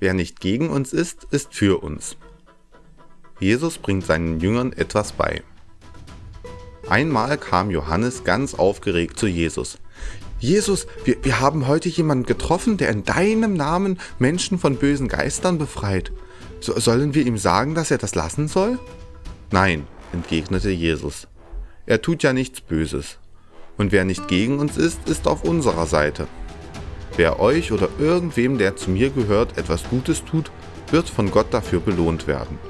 wer nicht gegen uns ist, ist für uns. Jesus bringt seinen Jüngern etwas bei. Einmal kam Johannes ganz aufgeregt zu Jesus. Jesus, wir, wir haben heute jemanden getroffen, der in deinem Namen Menschen von bösen Geistern befreit. So, sollen wir ihm sagen, dass er das lassen soll? Nein, entgegnete Jesus. Er tut ja nichts Böses. Und wer nicht gegen uns ist, ist auf unserer Seite. Wer euch oder irgendwem, der zu mir gehört, etwas Gutes tut, wird von Gott dafür belohnt werden.